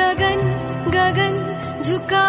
गगन गगन झुका